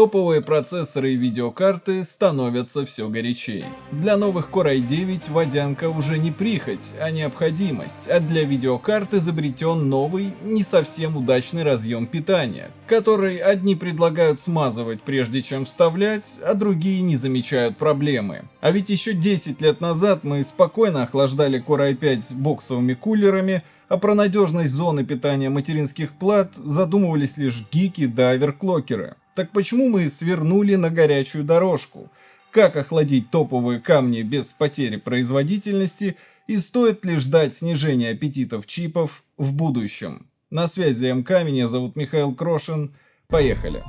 Топовые процессоры и видеокарты становятся все горячей. Для новых Core i9 водянка уже не прихоть, а необходимость, а для видеокарт изобретен новый, не совсем удачный разъем питания, который одни предлагают смазывать прежде чем вставлять, а другие не замечают проблемы. А ведь еще 10 лет назад мы спокойно охлаждали Core i5 боксовыми кулерами, а про надежность зоны питания материнских плат задумывались лишь гики да оверклокеры. Так почему мы свернули на горячую дорожку? Как охладить топовые камни без потери производительности и стоит ли ждать снижения аппетитов чипов в будущем? На связи МК, меня зовут Михаил Крошин. Поехали!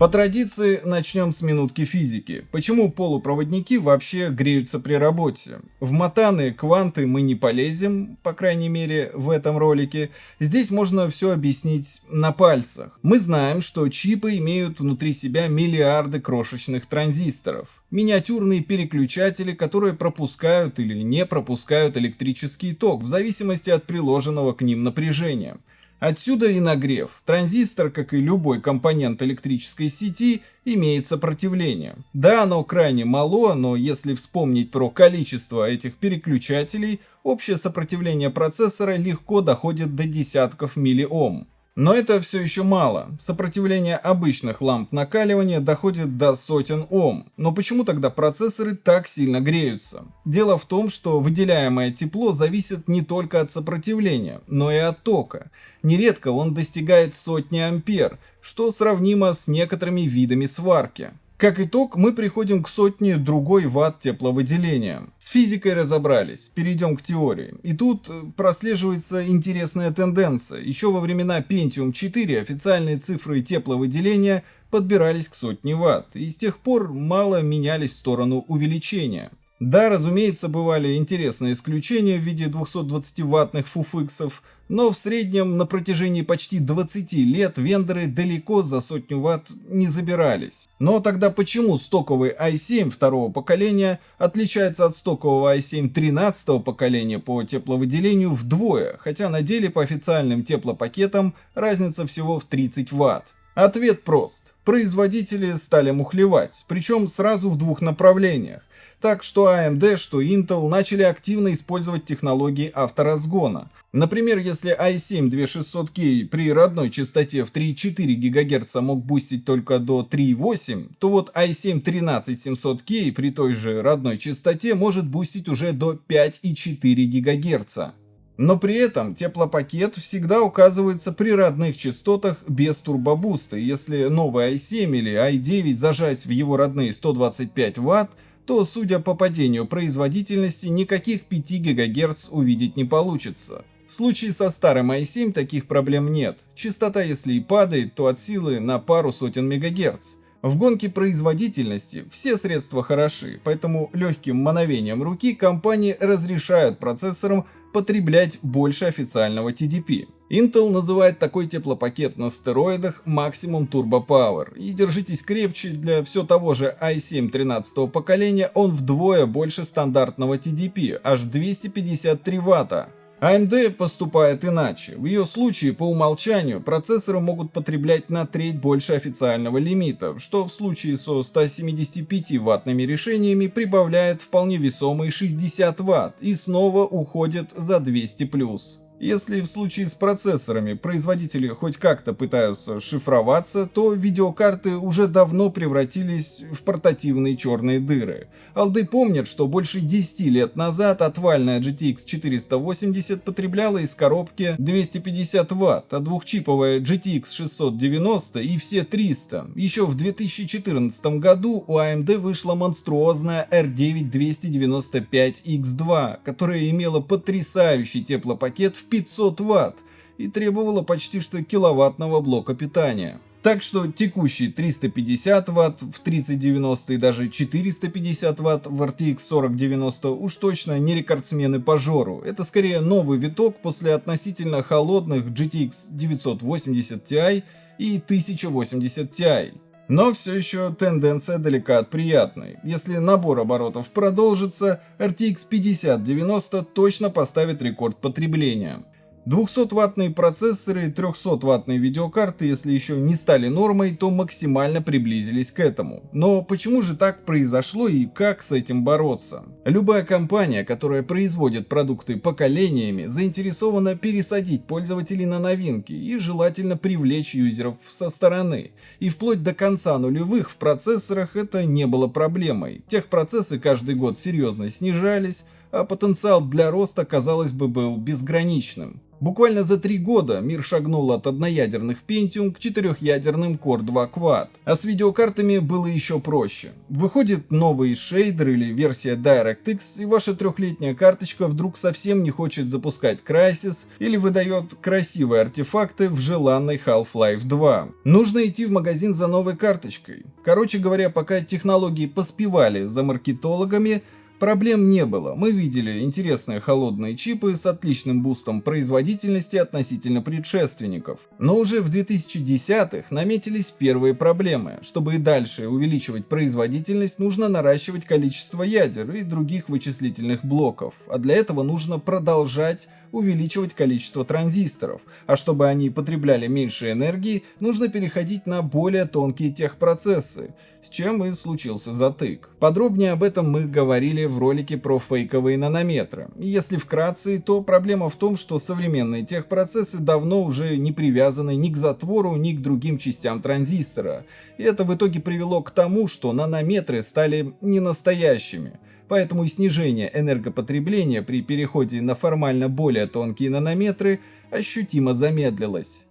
По традиции начнем с минутки физики. Почему полупроводники вообще греются при работе? В матаны, кванты мы не полезем, по крайней мере в этом ролике. Здесь можно все объяснить на пальцах. Мы знаем, что чипы имеют внутри себя миллиарды крошечных транзисторов. Миниатюрные переключатели, которые пропускают или не пропускают электрический ток в зависимости от приложенного к ним напряжения. Отсюда и нагрев. Транзистор, как и любой компонент электрической сети, имеет сопротивление. Да, оно крайне мало, но если вспомнить про количество этих переключателей, общее сопротивление процессора легко доходит до десятков миллиом. Но это все еще мало. Сопротивление обычных ламп накаливания доходит до сотен Ом. Но почему тогда процессоры так сильно греются? Дело в том, что выделяемое тепло зависит не только от сопротивления, но и от тока. Нередко он достигает сотни ампер, что сравнимо с некоторыми видами сварки. Как итог, мы приходим к сотне другой ватт тепловыделения. С физикой разобрались, перейдем к теории. И тут э, прослеживается интересная тенденция. Еще во времена Pentium 4 официальные цифры тепловыделения подбирались к сотне ватт, и с тех пор мало менялись в сторону увеличения. Да, разумеется, бывали интересные исключения в виде 220-ваттных фуфиксов, но в среднем на протяжении почти 20 лет вендоры далеко за сотню ватт не забирались. Но тогда почему стоковый i7 второго поколения отличается от стокового i7 13 поколения по тепловыделению вдвое, хотя на деле по официальным теплопакетам разница всего в 30 ватт? Ответ прост. Производители стали мухлевать, причем сразу в двух направлениях. Так что AMD, что Intel начали активно использовать технологии авторазгона. Например, если i7-2600K при родной частоте в 3,4 ГГц мог бустить только до 3,8, то вот i7-13700K при той же родной частоте может бустить уже до 5,4 ГГц. Но при этом теплопакет всегда указывается при родных частотах без турбобуста. Если новый i7 или i9 зажать в его родные 125 Вт, то, судя по падению производительности, никаких 5 ГГц увидеть не получится. В случае со старым i7 таких проблем нет. Частота, если и падает, то от силы на пару сотен МГц. В гонке производительности все средства хороши, поэтому легким мановением руки компании разрешают процессорам потреблять больше официального TDP. Intel называет такой теплопакет на стероидах Maximum Turbo Power. И держитесь крепче, для все того же i7 13 поколения он вдвое больше стандартного TDP, аж 253 ватта. AMD поступает иначе. В ее случае, по умолчанию, процессоры могут потреблять на треть больше официального лимита, что в случае со 175 ваттными решениями прибавляет вполне весомые 60 ватт и снова уходит за 200+. Если в случае с процессорами производители хоть как-то пытаются шифроваться, то видеокарты уже давно превратились в портативные черные дыры. Алды помнят, что больше 10 лет назад отвальная GTX 480 потребляла из коробки 250 Вт, а двухчиповая GTX 690 и все 300. Еще в 2014 году у AMD вышла монструозная R9 295X2, которая имела потрясающий теплопакет в 500 ватт и требовала почти что киловаттного блока питания. Так что текущий 350 Вт в 3090 и даже 450 Вт в RTX 4090 уж точно не рекордсмены по жору. Это скорее новый виток после относительно холодных GTX 980 Ti и 1080 Ti. Но все еще тенденция далека от приятной. Если набор оборотов продолжится, RTX 5090 точно поставит рекорд потребления. 200-ваттные процессоры и 300-ваттные видеокарты, если еще не стали нормой, то максимально приблизились к этому. Но почему же так произошло и как с этим бороться? Любая компания, которая производит продукты поколениями, заинтересована пересадить пользователей на новинки и желательно привлечь юзеров со стороны. И вплоть до конца нулевых в процессорах это не было проблемой. Техпроцессы каждый год серьезно снижались, а потенциал для роста, казалось бы, был безграничным. Буквально за три года мир шагнул от одноядерных Pentium к четырехъядерным Core 2 Quad. А с видеокартами было еще проще. Выходит новый шейдер или версия DirectX, и ваша трехлетняя карточка вдруг совсем не хочет запускать Crysis или выдает красивые артефакты в желанной Half-Life 2. Нужно идти в магазин за новой карточкой. Короче говоря, пока технологии поспевали за маркетологами, Проблем не было, мы видели интересные холодные чипы с отличным бустом производительности относительно предшественников. Но уже в 2010-х наметились первые проблемы. Чтобы и дальше увеличивать производительность, нужно наращивать количество ядер и других вычислительных блоков, а для этого нужно продолжать увеличивать количество транзисторов, а чтобы они потребляли меньше энергии, нужно переходить на более тонкие техпроцессы, с чем и случился затык. Подробнее об этом мы говорили в ролике про фейковые нанометры. Если вкратце, то проблема в том, что современные техпроцессы давно уже не привязаны ни к затвору, ни к другим частям транзистора. И это в итоге привело к тому, что нанометры стали не настоящими поэтому и снижение энергопотребления при переходе на формально более тонкие нанометры ощутимо замедлилось.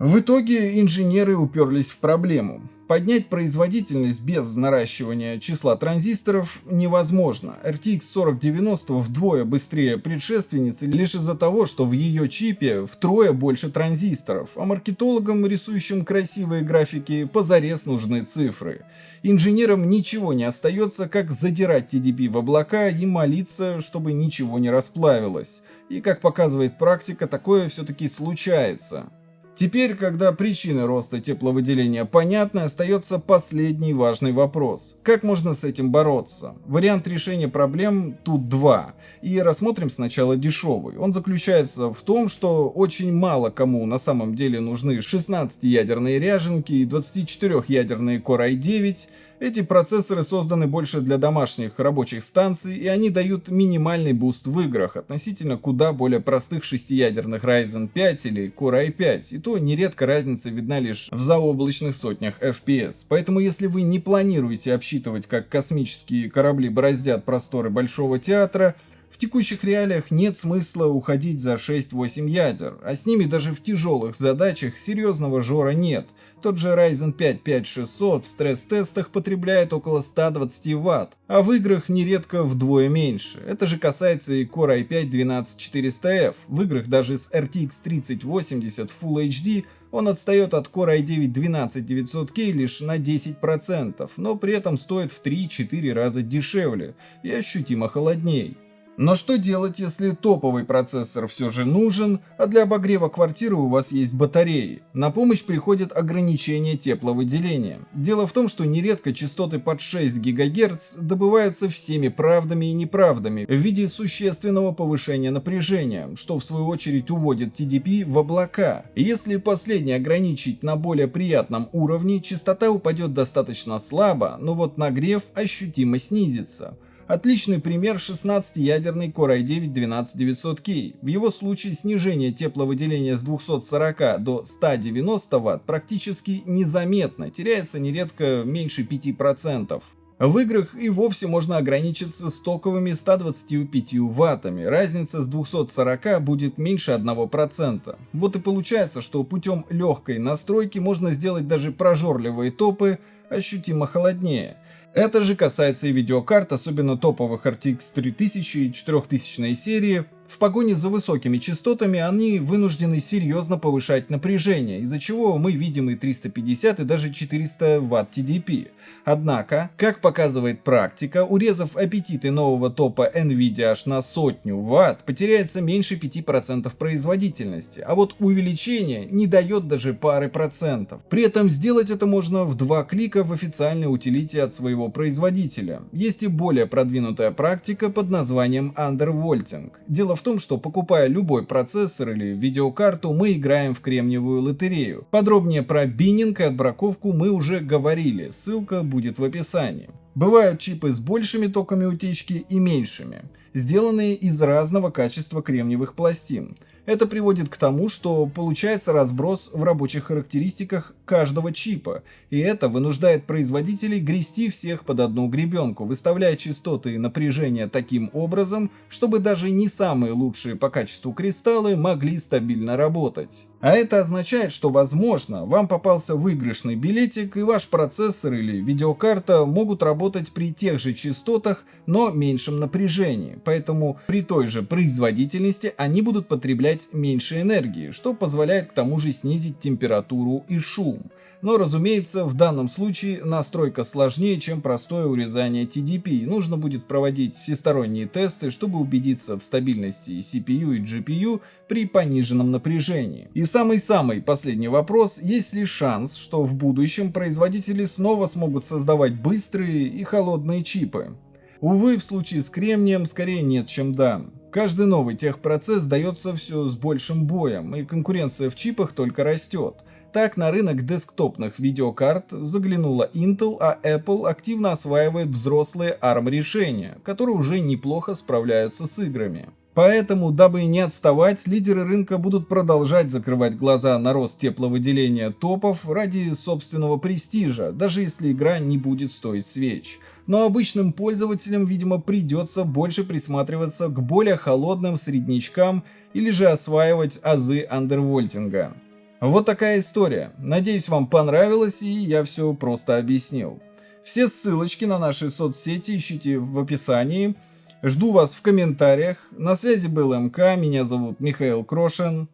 В итоге инженеры уперлись в проблему. Поднять производительность без наращивания числа транзисторов невозможно. RTX 4090 вдвое быстрее предшественницы лишь из-за того, что в ее чипе втрое больше транзисторов, а маркетологам, рисующим красивые графики, позарез нужны цифры. Инженерам ничего не остается, как задирать TDP в облака и молиться, чтобы ничего не расплавилось. И как показывает практика, такое все-таки случается. Теперь, когда причины роста тепловыделения понятны, остается последний важный вопрос. Как можно с этим бороться? Вариант решения проблем тут два. И рассмотрим сначала дешевый. Он заключается в том, что очень мало кому на самом деле нужны 16-ядерные ряженки и 24-ядерные Core i9, эти процессоры созданы больше для домашних рабочих станций, и они дают минимальный буст в играх относительно куда более простых шестиядерных Ryzen 5 или Core i5, и то нередко разница видна лишь в заоблачных сотнях FPS. Поэтому если вы не планируете обсчитывать, как космические корабли бороздят просторы Большого театра, в текущих реалиях нет смысла уходить за 6-8 ядер, а с ними даже в тяжелых задачах серьезного жора нет. Тот же Ryzen 5 5600 в стресс-тестах потребляет около 120 Вт, а в играх нередко вдвое меньше. Это же касается и Core i5 12400F. В играх даже с RTX 3080 Full HD он отстает от Core i9 12900K лишь на 10%, но при этом стоит в 3-4 раза дешевле и ощутимо холодней. Но что делать, если топовый процессор все же нужен, а для обогрева квартиры у вас есть батареи? На помощь приходит ограничение тепловыделения. Дело в том, что нередко частоты под 6 ГГц добываются всеми правдами и неправдами в виде существенного повышения напряжения, что в свою очередь уводит TDP в облака. Если последний ограничить на более приятном уровне, частота упадет достаточно слабо, но вот нагрев ощутимо снизится. Отличный пример 16-ядерный Core i9-12900K. В его случае снижение тепловыделения с 240 до 190 Вт практически незаметно, теряется нередко меньше 5%. В играх и вовсе можно ограничиться стоковыми 125 ваттами, разница с 240 будет меньше 1%. Вот и получается, что путем легкой настройки можно сделать даже прожорливые топы ощутимо холоднее. Это же касается и видеокарт, особенно топовых RTX 3000 и 4000 серии, в погоне за высокими частотами они вынуждены серьезно повышать напряжение, из-за чего мы видим и 350 и даже 400 Вт TDP. Однако, как показывает практика, урезав аппетиты нового топа Nvidia аж на сотню Вт, потеряется меньше 5% производительности, а вот увеличение не дает даже пары процентов. При этом сделать это можно в два клика в официальной утилите от своего производителя. Есть и более продвинутая практика под названием Undervolting. Дело в том, что покупая любой процессор или видеокарту, мы играем в кремниевую лотерею. Подробнее про биннинг и отбраковку мы уже говорили, ссылка будет в описании. Бывают чипы с большими токами утечки и меньшими, сделанные из разного качества кремниевых пластин. Это приводит к тому, что получается разброс в рабочих характеристиках каждого чипа, и это вынуждает производителей грести всех под одну гребенку, выставляя частоты и напряжения таким образом, чтобы даже не самые лучшие по качеству кристаллы могли стабильно работать. А это означает, что возможно, вам попался выигрышный билетик и ваш процессор или видеокарта могут работать при тех же частотах, но меньшем напряжении, поэтому при той же производительности они будут потреблять меньше энергии, что позволяет к тому же снизить температуру и шум. Но разумеется, в данном случае настройка сложнее, чем простое урезание TDP. Нужно будет проводить всесторонние тесты, чтобы убедиться в стабильности CPU и GPU при пониженном напряжении. И самый-самый последний вопрос, есть ли шанс, что в будущем производители снова смогут создавать быстрые и холодные чипы? Увы, в случае с кремнием скорее нет, чем да. Каждый новый техпроцесс дается все с большим боем, и конкуренция в чипах только растет. Так на рынок десктопных видеокарт заглянула Intel, а Apple активно осваивает взрослые ARM решения, которые уже неплохо справляются с играми. Поэтому, дабы не отставать, лидеры рынка будут продолжать закрывать глаза на рост тепловыделения топов ради собственного престижа, даже если игра не будет стоить свеч. Но обычным пользователям, видимо, придется больше присматриваться к более холодным среднячкам или же осваивать азы андервольтинга. Вот такая история. Надеюсь, вам понравилось и я все просто объяснил. Все ссылочки на наши соцсети ищите в описании. Жду вас в комментариях. На связи был МК, меня зовут Михаил Крошин.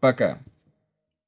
Пока.